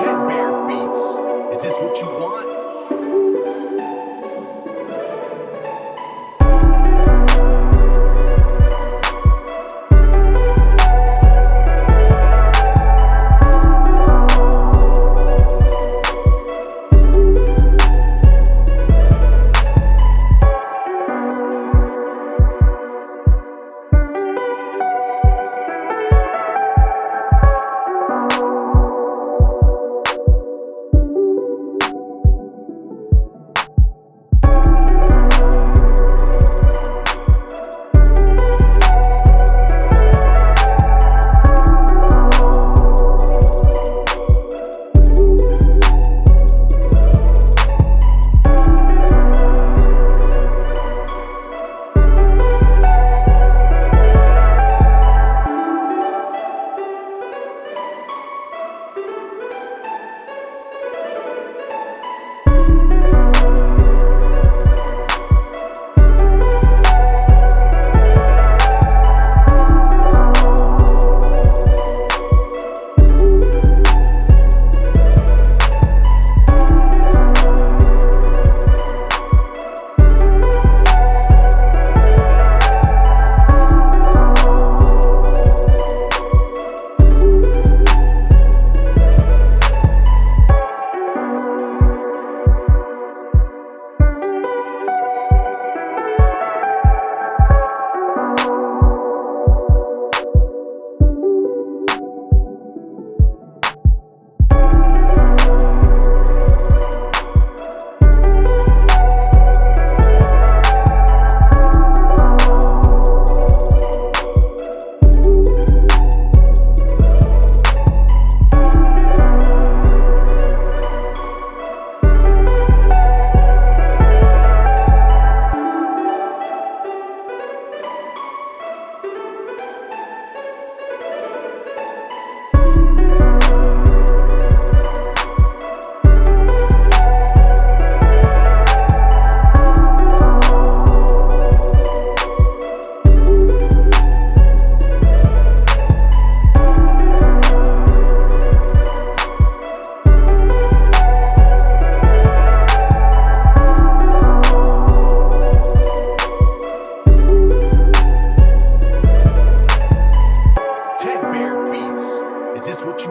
Ted Bear Beats. Is this what you want?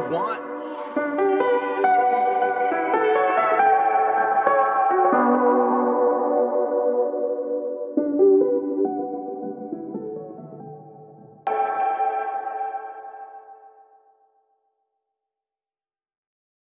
want